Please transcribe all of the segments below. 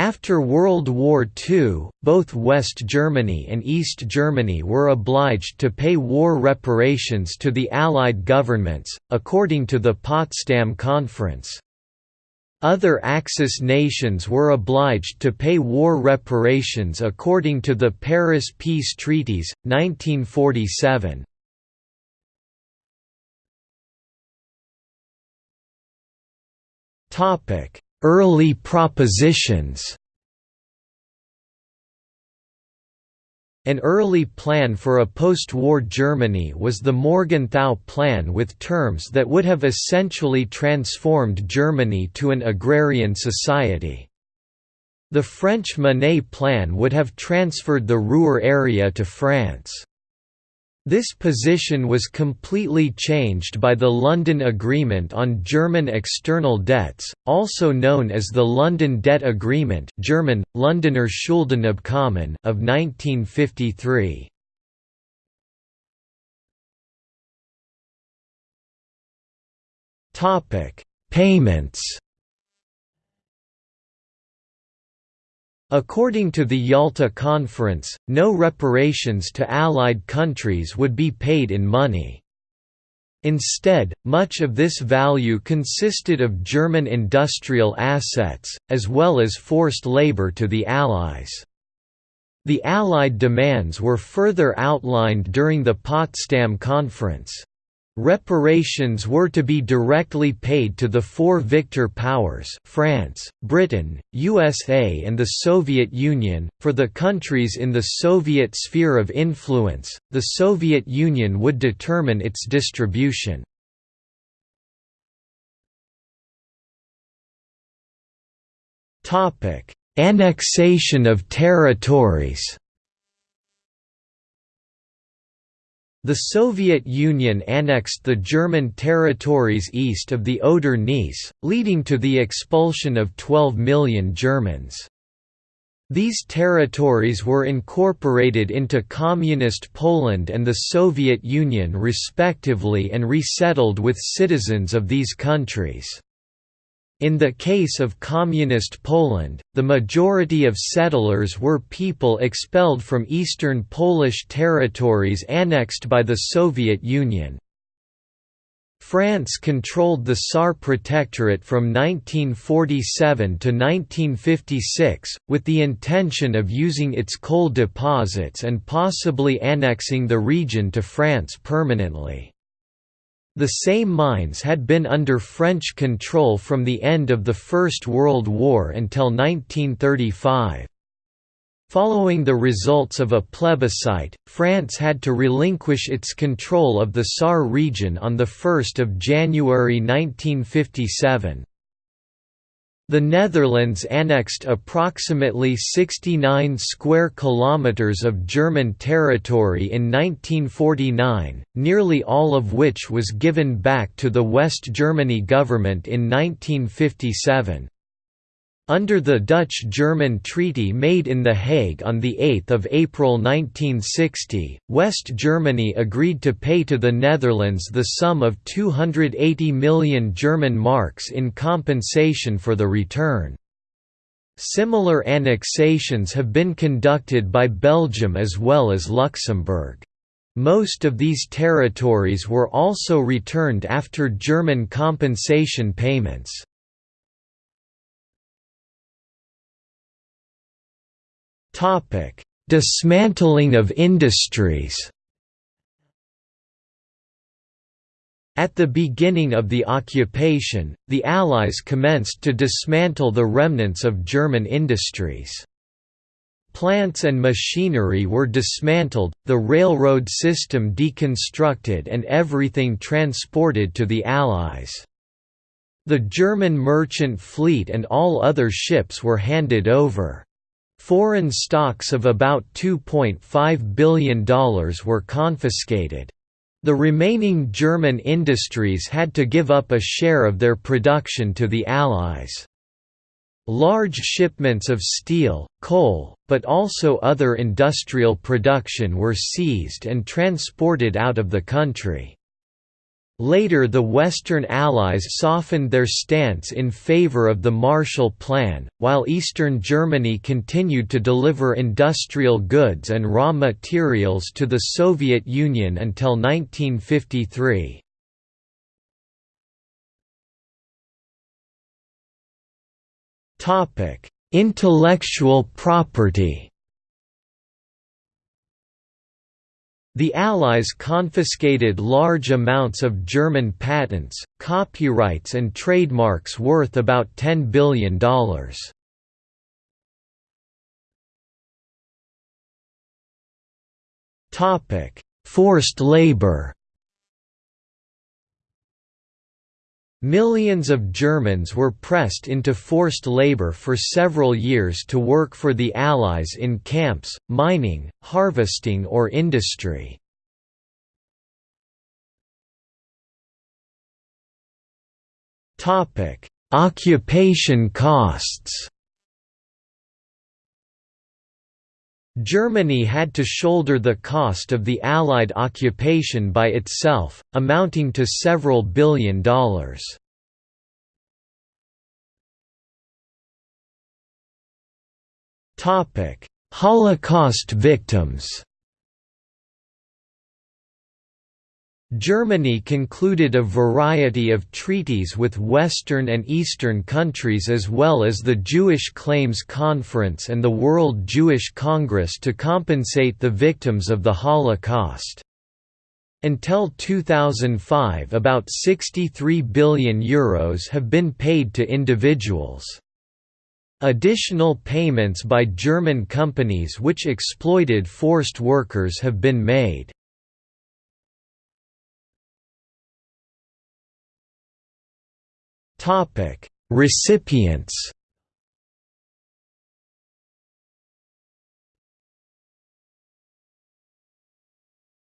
After World War II, both West Germany and East Germany were obliged to pay war reparations to the Allied governments, according to the Potsdam Conference. Other Axis nations were obliged to pay war reparations according to the Paris Peace Treaties, 1947. Early propositions An early plan for a post-war Germany was the Morgenthau Plan with terms that would have essentially transformed Germany to an agrarian society. The French Monnet Plan would have transferred the Ruhr area to France. This position was completely changed by the London Agreement on German External Debts, also known as the London Debt Agreement German, Londoner Schuldenabkommen of 1953. Payments According to the Yalta Conference, no reparations to Allied countries would be paid in money. Instead, much of this value consisted of German industrial assets, as well as forced labor to the Allies. The Allied demands were further outlined during the Potsdam Conference. Reparations were to be directly paid to the four victor powers France, Britain, USA and the Soviet Union, for the countries in the Soviet sphere of influence, the Soviet Union would determine its distribution. Annexation of territories The Soviet Union annexed the German territories east of the Oder Neisse, leading to the expulsion of 12 million Germans. These territories were incorporated into Communist Poland and the Soviet Union respectively and resettled with citizens of these countries. In the case of Communist Poland, the majority of settlers were people expelled from eastern Polish territories annexed by the Soviet Union. France controlled the Saar Protectorate from 1947 to 1956, with the intention of using its coal deposits and possibly annexing the region to France permanently. The same mines had been under French control from the end of the First World War until 1935. Following the results of a plebiscite, France had to relinquish its control of the Saar region on 1 January 1957. The Netherlands annexed approximately 69 square kilometers of German territory in 1949, nearly all of which was given back to the West Germany government in 1957. Under the Dutch–German treaty made in The Hague on 8 April 1960, West Germany agreed to pay to the Netherlands the sum of 280 million German marks in compensation for the return. Similar annexations have been conducted by Belgium as well as Luxembourg. Most of these territories were also returned after German compensation payments. Topic: Dismantling of industries. At the beginning of the occupation, the Allies commenced to dismantle the remnants of German industries. Plants and machinery were dismantled, the railroad system deconstructed and everything transported to the Allies. The German merchant fleet and all other ships were handed over. Foreign stocks of about $2.5 billion were confiscated. The remaining German industries had to give up a share of their production to the Allies. Large shipments of steel, coal, but also other industrial production were seized and transported out of the country. Later the Western Allies softened their stance in favor of the Marshall Plan, while Eastern Germany continued to deliver industrial goods and raw materials to the Soviet Union until 1953. Intellectual property The Allies confiscated large amounts of German patents, copyrights and trademarks worth about $10 billion. Forced labor Millions of Germans were pressed into forced labor for several years to work for the Allies in camps, mining, harvesting or industry. Occupation costs Germany had to shoulder the cost of the Allied occupation by itself, amounting to several billion dollars. Holocaust victims Germany concluded a variety of treaties with Western and Eastern countries as well as the Jewish Claims Conference and the World Jewish Congress to compensate the victims of the Holocaust. Until 2005 about €63 billion Euros have been paid to individuals. Additional payments by German companies which exploited forced workers have been made. Topic: Recipients.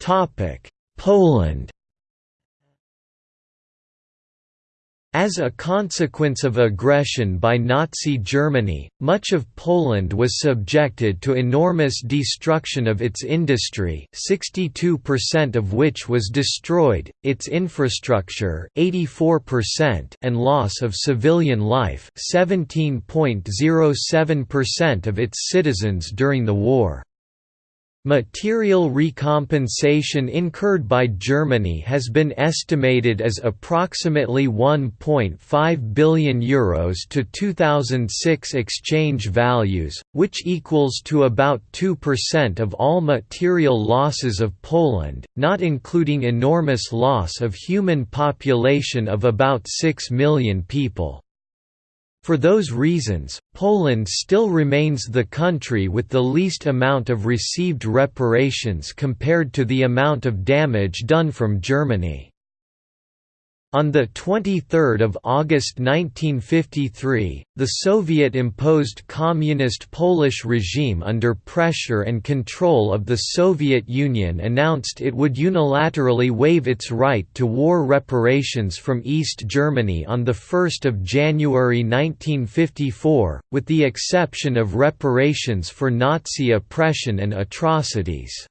Topic: Poland. As a consequence of aggression by Nazi Germany, much of Poland was subjected to enormous destruction of its industry 62% of which was destroyed, its infrastructure 84% and loss of civilian life 17.07% of its citizens during the war. Material recompensation incurred by Germany has been estimated as approximately 1.5 billion euros to 2006 exchange values, which equals to about 2% of all material losses of Poland, not including enormous loss of human population of about 6 million people. For those reasons, Poland still remains the country with the least amount of received reparations compared to the amount of damage done from Germany. On 23 August 1953, the Soviet-imposed Communist Polish regime under pressure and control of the Soviet Union announced it would unilaterally waive its right to war reparations from East Germany on 1 January 1954, with the exception of reparations for Nazi oppression and atrocities.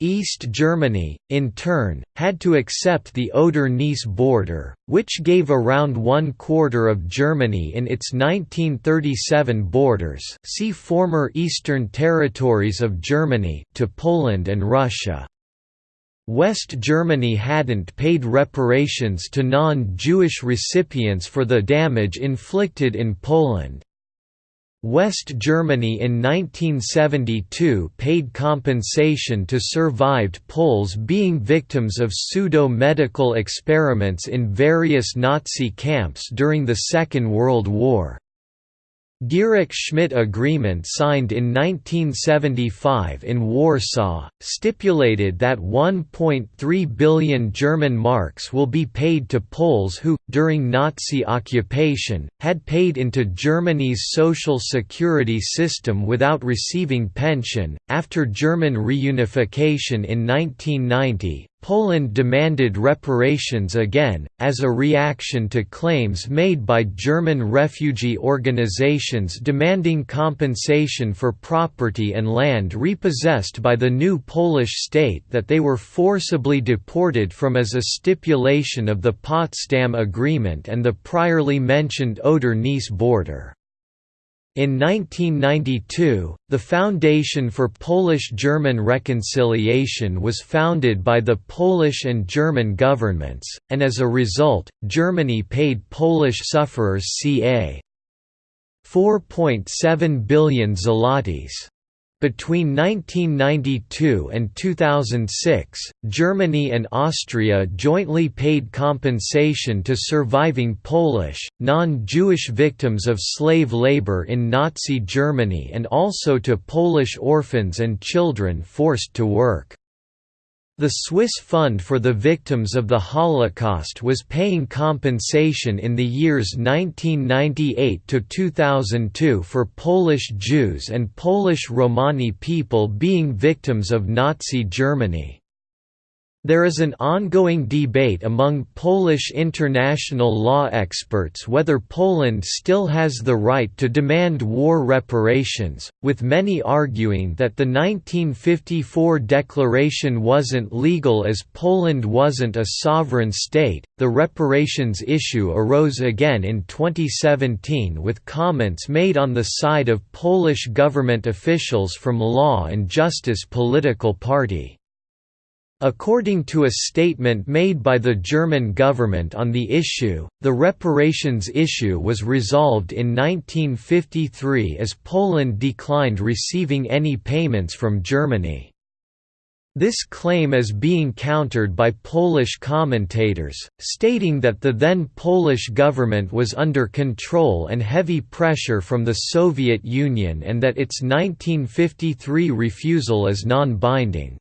East Germany, in turn, had to accept the Oder-Neisse border, which gave around one quarter of Germany in its 1937 borders see former Eastern Territories of Germany to Poland and Russia. West Germany hadn't paid reparations to non-Jewish recipients for the damage inflicted in Poland. West Germany in 1972 paid compensation to survived Poles being victims of pseudo-medical experiments in various Nazi camps during the Second World War. Gierek-Schmidt Agreement signed in 1975 in Warsaw, stipulated that 1.3 billion German marks will be paid to Poles who, during Nazi occupation, had paid into Germany's social security system without receiving pension. After German reunification in 1990, Poland demanded reparations again, as a reaction to claims made by German refugee organizations demanding compensation for property and land repossessed by the new Polish state that they were forcibly deported from as a stipulation of the Potsdam Agreement and the priorly mentioned Oder-Neisse border. In 1992, the Foundation for Polish-German Reconciliation was founded by the Polish and German governments, and as a result, Germany paid Polish sufferers ca. 4.7 billion zlotys. Between 1992 and 2006, Germany and Austria jointly paid compensation to surviving Polish, non-Jewish victims of slave labor in Nazi Germany and also to Polish orphans and children forced to work. The Swiss Fund for the Victims of the Holocaust was paying compensation in the years 1998 to 2002 for Polish Jews and Polish Romani people being victims of Nazi Germany. There is an ongoing debate among Polish international law experts whether Poland still has the right to demand war reparations, with many arguing that the 1954 declaration wasn't legal as Poland wasn't a sovereign state. The reparations issue arose again in 2017 with comments made on the side of Polish government officials from the Law and Justice political party. According to a statement made by the German government on the issue, the reparations issue was resolved in 1953 as Poland declined receiving any payments from Germany. This claim is being countered by Polish commentators, stating that the then Polish government was under control and heavy pressure from the Soviet Union and that its 1953 refusal is non-binding.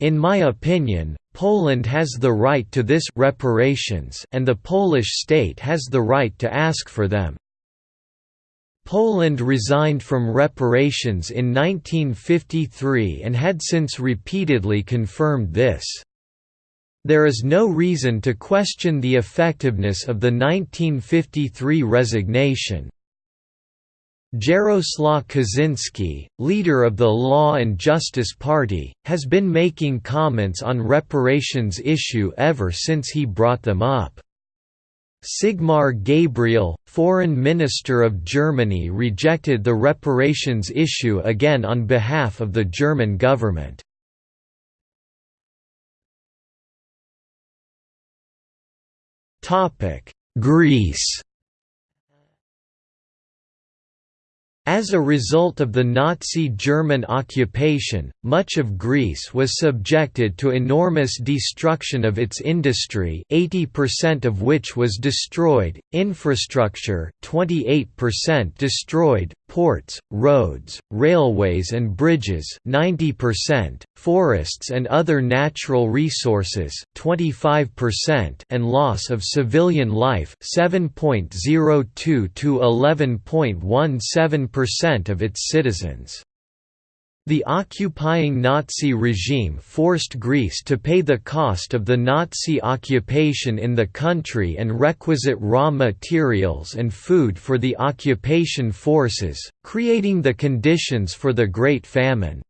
In my opinion, Poland has the right to this reparations and the Polish state has the right to ask for them. Poland resigned from reparations in 1953 and had since repeatedly confirmed this. There is no reason to question the effectiveness of the 1953 resignation. Jaroslaw Kaczynski, leader of the Law and Justice Party, has been making comments on reparations issue ever since he brought them up. Sigmar Gabriel, foreign minister of Germany rejected the reparations issue again on behalf of the German government. Greece As a result of the Nazi German occupation, much of Greece was subjected to enormous destruction of its industry 80% of which was destroyed, infrastructure 28% destroyed, ports, roads, railways and bridges 90%, forests and other natural resources 25% and loss of civilian life 7.02 to 11.17% of its citizens. The occupying Nazi regime forced Greece to pay the cost of the Nazi occupation in the country and requisite raw materials and food for the occupation forces, creating the conditions for the Great Famine.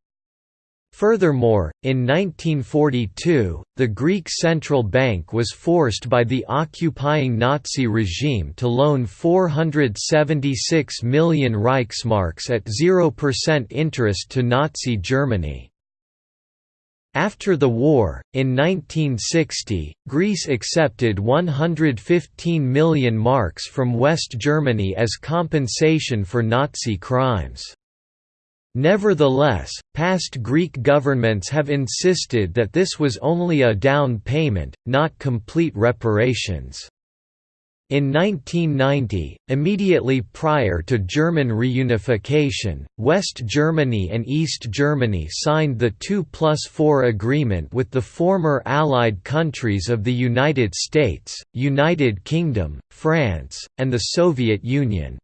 Furthermore, in 1942, the Greek Central Bank was forced by the occupying Nazi regime to loan 476 million Reichsmarks at 0% interest to Nazi Germany. After the war, in 1960, Greece accepted 115 million marks from West Germany as compensation for Nazi crimes. Nevertheless, past Greek governments have insisted that this was only a down payment, not complete reparations. In 1990, immediately prior to German reunification, West Germany and East Germany signed the 2 plus 4 agreement with the former Allied countries of the United States, United Kingdom, France, and the Soviet Union.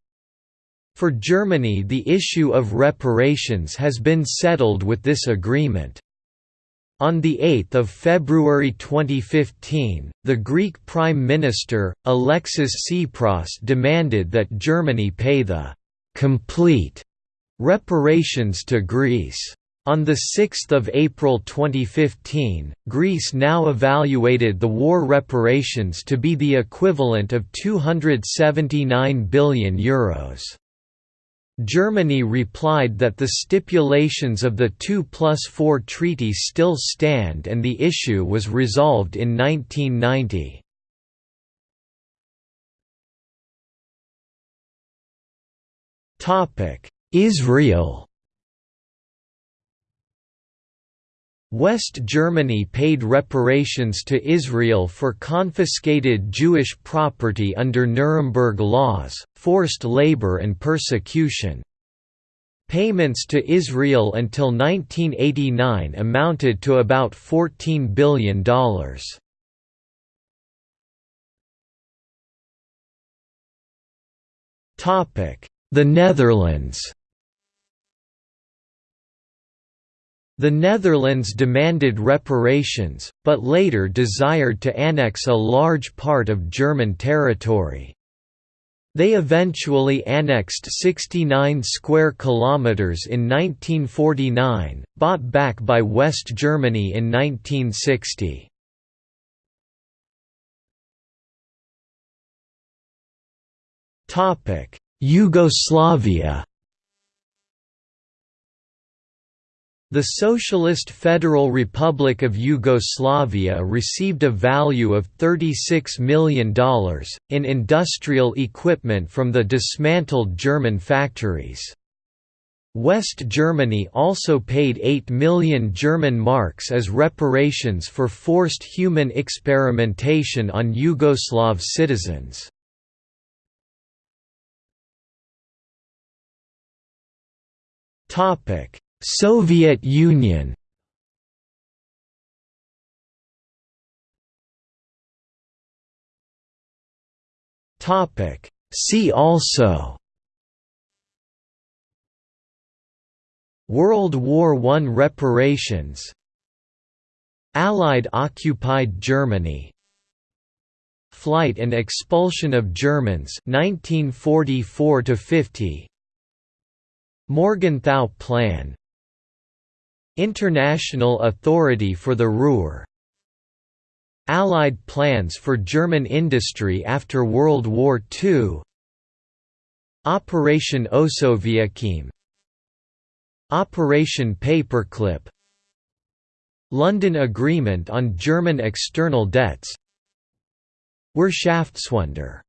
For Germany the issue of reparations has been settled with this agreement. On 8 February 2015, the Greek Prime Minister, Alexis Tsipras demanded that Germany pay the «complete» reparations to Greece. On 6 April 2015, Greece now evaluated the war reparations to be the equivalent of €279 billion. Euros. Germany replied that the stipulations of the 2 plus 4 treaty still stand and the issue was resolved in 1990. Israel West Germany paid reparations to Israel for confiscated Jewish property under Nuremberg laws, forced labor and persecution. Payments to Israel until 1989 amounted to about $14 billion. The Netherlands The Netherlands demanded reparations, but later desired to annex a large part of German territory. They eventually annexed 69 square kilometers in 1949, bought back by West Germany in 1960. Topic: Yugoslavia The Socialist Federal Republic of Yugoslavia received a value of $36 million, in industrial equipment from the dismantled German factories. West Germany also paid 8 million German marks as reparations for forced human experimentation on Yugoslav citizens. Topic Soviet Union. Topic. See also. World War I reparations. Allied occupied Germany. Flight and expulsion of Germans 1944 50 Morgenthau Plan International Authority for the Ruhr. Allied plans for German industry after World War II Operation Osoaviakhim Operation Paperclip. London Agreement on German external debts. Wirtschaftswunder